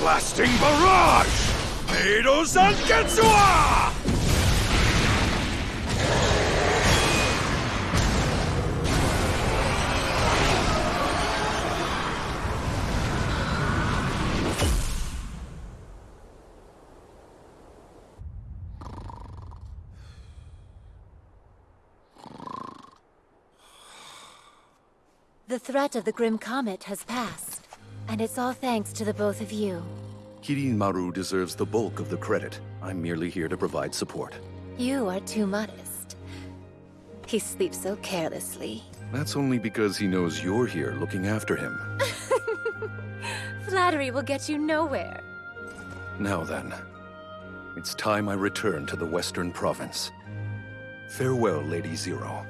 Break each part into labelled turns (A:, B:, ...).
A: Blasting barrage! Eido Zangetsuwa!
B: The threat of the Grim Comet has passed, and it's all thanks to the both of you.
C: Kirinmaru deserves the bulk of the credit. I'm merely here to provide support.
B: You are too modest. He sleeps so carelessly.
C: That's only because he knows you're here looking after him.
B: Flattery will get you nowhere.
C: Now then, it's time I return to the Western Province. Farewell, Lady Zero.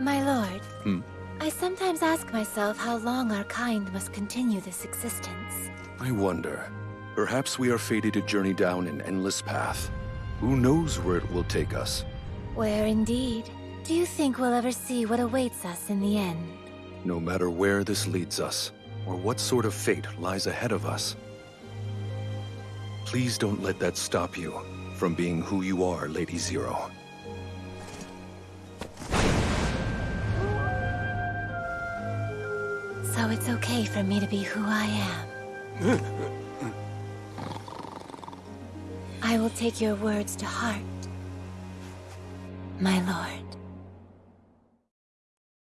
B: My lord,
C: Hmm?
B: I sometimes ask myself how long our kind must continue this existence.
C: I wonder. Perhaps we are fated to journey down an endless path. Who knows where it will take us?
B: Where indeed? Do you think we'll ever see what awaits us in the end?
C: No matter where this leads us, or what sort of fate lies ahead of us. Please don't let that stop you from being who you are, Lady Zero.
B: So it's okay for me to be who I am. I will take your words to heart, my lord.